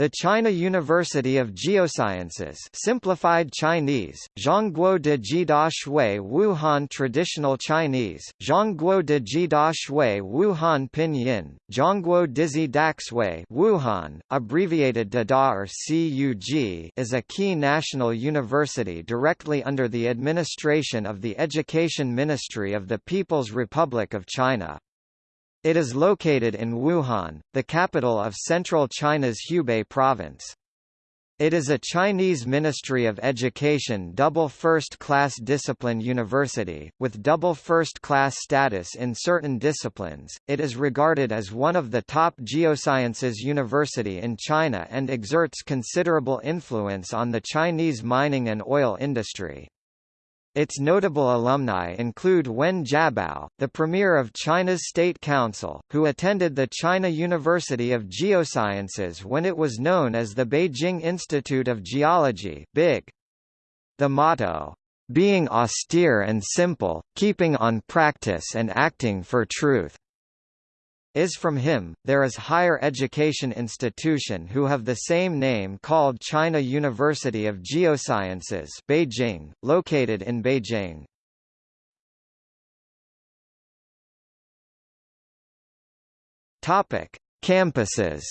The China University of Geosciences simplified Chinese, Zhongguo de Shui Wuhan Traditional Chinese, Zhongguo de Jida Shui Wuhan Pinyin, Zhongguo Dizi Daxui Wuhan, abbreviated DADA or CUG is a key national university directly under the administration of the Education Ministry of the People's Republic of China. It is located in Wuhan, the capital of central China's Hubei province. It is a Chinese Ministry of Education double first-class discipline university, with double first-class status in certain disciplines. It is regarded as one of the top geosciences university in China and exerts considerable influence on the Chinese mining and oil industry. Its notable alumni include Wen Jiabao, the premier of China's State Council, who attended the China University of Geosciences when it was known as the Beijing Institute of Geology BIG. The motto, "...being austere and simple, keeping on practice and acting for truth." Is from him. There is higher education institution who have the same name called China University of Geosciences, Beijing, located in Beijing. Topic: Campuses.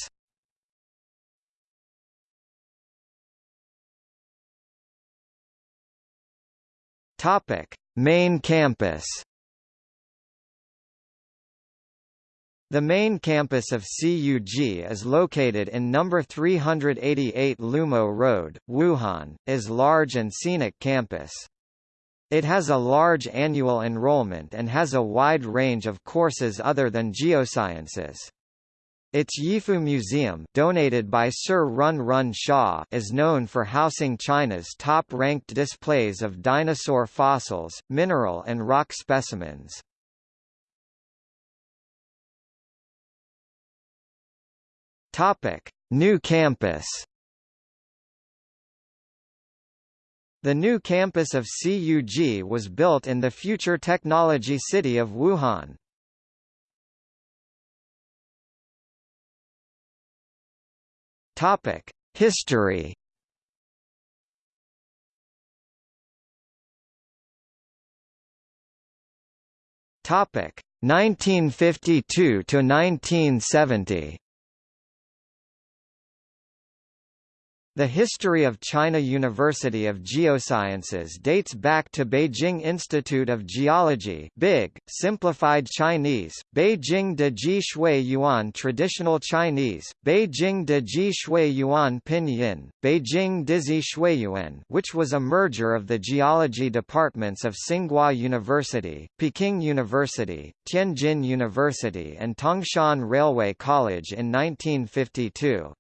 Topic: Main campus. The main campus of CUG is located in number 388 Lumo Road, Wuhan, is large and scenic campus. It has a large annual enrollment and has a wide range of courses other than geosciences. Its Yifu Museum donated by Sir Run Run Shaw is known for housing China's top-ranked displays of dinosaur fossils, mineral and rock specimens. Topic: New campus. The new campus of CUG was built in the future technology city of Wuhan. Topic: History. Topic: 1952 to 1970. The history of China University of Geosciences dates back to Beijing Institute of Geology BIG, simplified Chinese, Beijing de Ji Shui Yuan Traditional Chinese, Beijing de Ji Shui Yuan Pinyin, Beijing Dizi Shuiyuan which was a merger of the geology departments of Tsinghua University, Peking University, Tianjin University and Tangshan Railway College in 1952.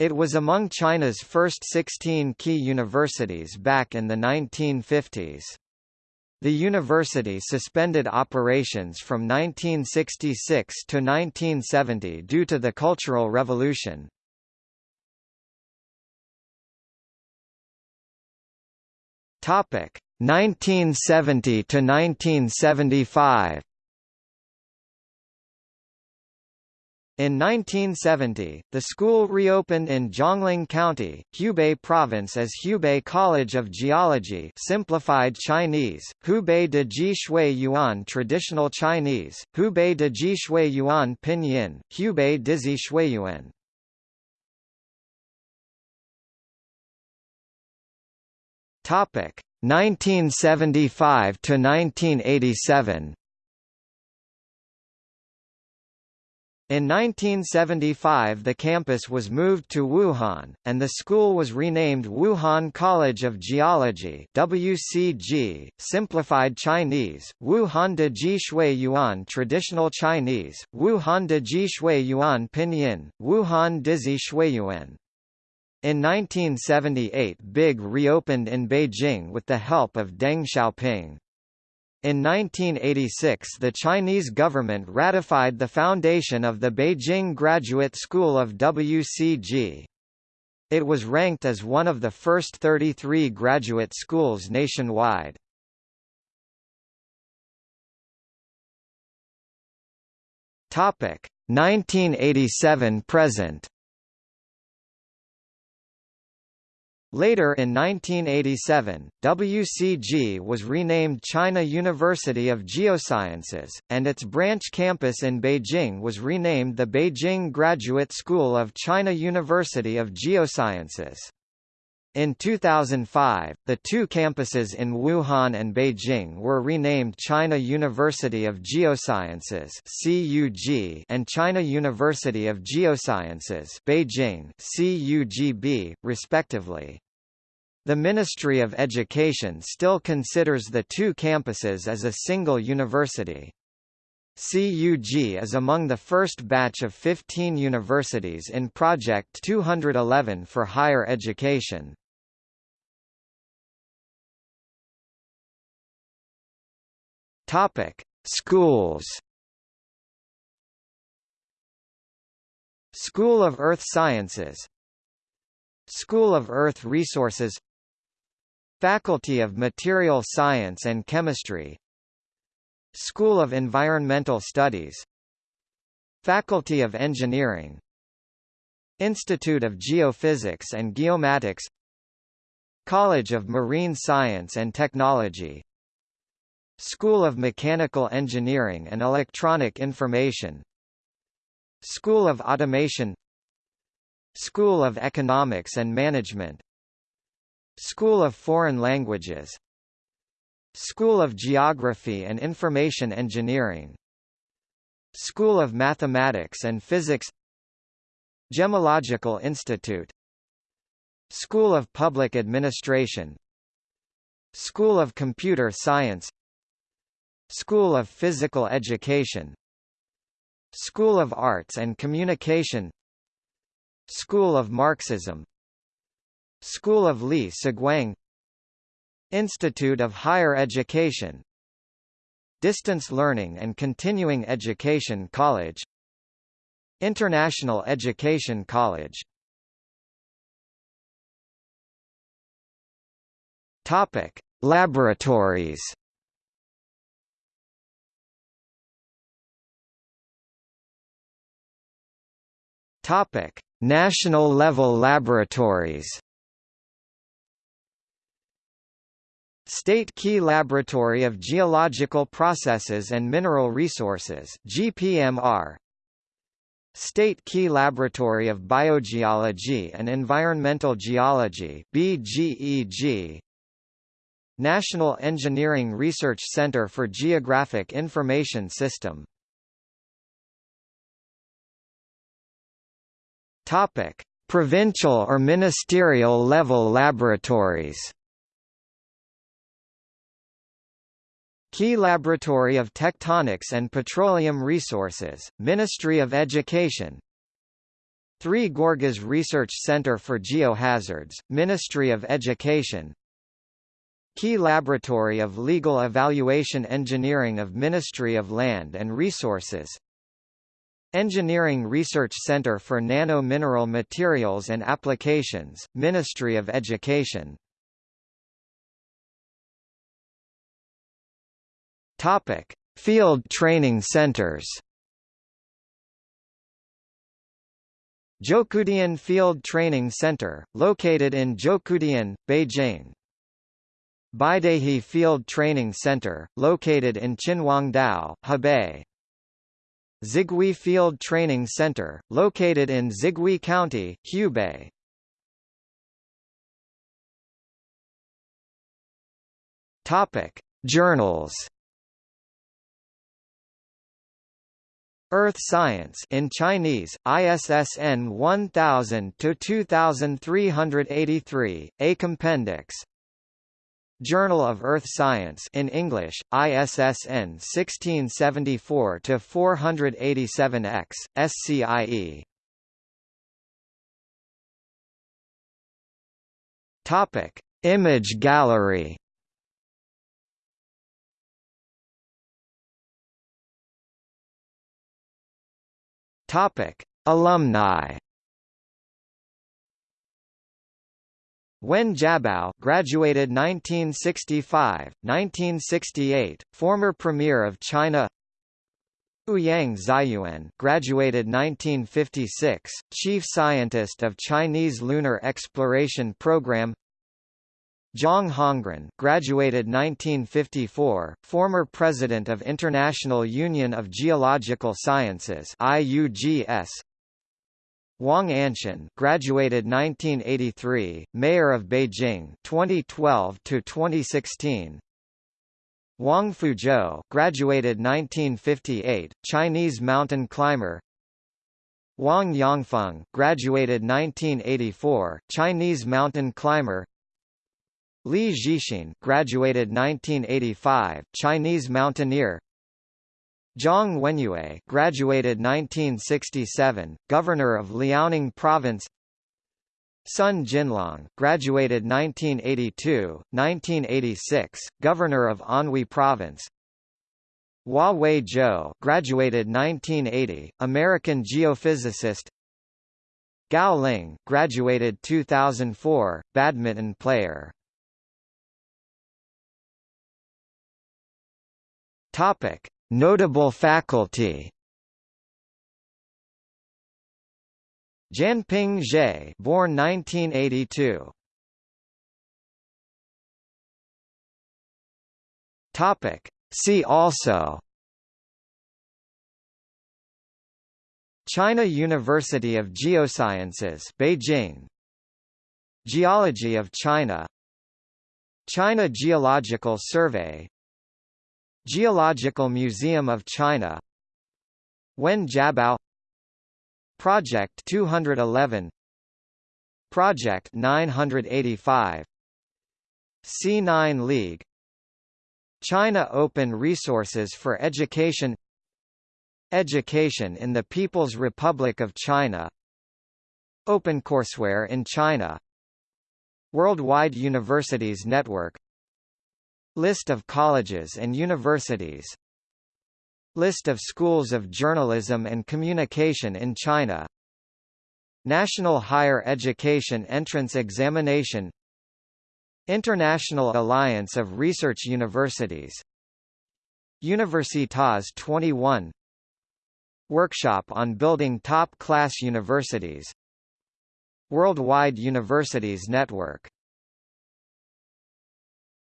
It was among China's first 16 key universities back in the 1950s. The university suspended operations from 1966 to 1970 due to the Cultural Revolution. Topic 1970 to 1975. In 1970, the school reopened in Jiangling County, Hubei Province as Hubei College of Geology simplified Chinese, Hubei de Ji Shui Yuan Traditional Chinese, Hubei de Ji Shui Yuan Pinyin, Hubei Dizi Shuiyuan. Topic 1975 to 1987 In 1975 the campus was moved to Wuhan, and the school was renamed Wuhan College of Geology WCG, simplified Chinese, Wuhan de Ji Shui Yuan Traditional Chinese, Wuhan de Ji Shui Yuan Pinyin, Wuhan Dizi Shuiyuan. In 1978 BIG reopened in Beijing with the help of Deng Xiaoping. In 1986 the Chinese government ratified the foundation of the Beijing Graduate School of WCG. It was ranked as one of the first 33 graduate schools nationwide. Topic 1987 present Later in 1987, WCG was renamed China University of Geosciences, and its branch campus in Beijing was renamed the Beijing Graduate School of China University of Geosciences. In 2005, the two campuses in Wuhan and Beijing were renamed China University of Geosciences (CUG) and China University of Geosciences (Beijing) (CUGB), respectively. The Ministry of Education still considers the two campuses as a single university. CUG is among the first batch of 15 universities in Project 211 for higher education. Topic: Schools. School of Earth Sciences School of Earth Resources Faculty of Material Science and Chemistry School of Environmental Studies Faculty of Engineering Institute of Geophysics and Geomatics College of Marine Science and Technology School of Mechanical Engineering and Electronic Information School of Automation School of Economics and Management School of Foreign Languages School of Geography and Information Engineering School of Mathematics and Physics Gemological Institute School of Public Administration School of Computer Science School of Physical Education. School of Arts and Communication. School of Marxism. School of Li Siguang. Institute of Higher Education. Distance Learning and Continuing Education College. International Education College. Topic: Laboratories Topic: National level laboratories. State Key Laboratory of Geological Processes and Mineral Resources GPMR State Key Laboratory of Biogeology and Environmental Geology BGEG National Engineering Research Center for Geographic Information System Topic: Provincial or ministerial level laboratories. Key Laboratory of Tectonics and Petroleum Resources, Ministry of Education Three Gorges Research Center for Geohazards, Ministry of Education Key Laboratory of Legal Evaluation Engineering of Ministry of Land and Resources Engineering Research Center for Nano-Mineral Materials and Applications, Ministry of Education. Topic: Field Training Centers. Zhoukoudian Field Training Center, located in Zhoukoudian, Beijing. Beidaihe Field Training Center, located in Qinhuangdao, Hebei. Zigui Field Training Center, located in Zigui County, Hubei. Topic: Journals. Earth Science in Chinese, ISSN 1000 to 2383, Ei Compendex, Journal of Earth Science in English, ISSN 1674-487-X, SCIE. Topic: Image gallery. Topic: Alumni. Wen Jiabao graduated 1965, 1968, former Premier of China Ouyang Ziyuan graduated 1956, Chief Scientist of Chinese Lunar Exploration Program Zhang Hongren, graduated 1954, former president of International Union of Geological Sciences (IUGS). Wang Anshun, graduated 1983, mayor of Beijing 2012 to 2016. Wang Fuzhou, graduated 1958, Chinese mountain climber. Wang Yangfeng, graduated 1984, Chinese mountain climber. Li Zhixin, graduated 1985, Chinese mountaineer. Zhang Wenyue, graduated 1967, governor of Liaoning province. Sun Jinlong, graduated 1982, 1986, governor of Anhui province. Hua Wei Zhou, graduated 1980, American geophysicist. Gao Ling, graduated 2004, badminton player. Topic: Notable faculty. Jianping Zhe, born 1982. Topic: See also. China University of Geosciences, Beijing. Geology of China. China Geological Survey Geological Museum of China. Wen Jiabao. Project 211 Project 985 C9 League. China Open Resources for Education. Education in the People's Republic of China. OpenCourseware in China. Worldwide Universities Network List of colleges and universities List of schools of journalism and communication in China National Higher Education Entrance Examination International Alliance of Research Universities Universitas 21 Workshop on Building Top-Class Universities Worldwide Universities Network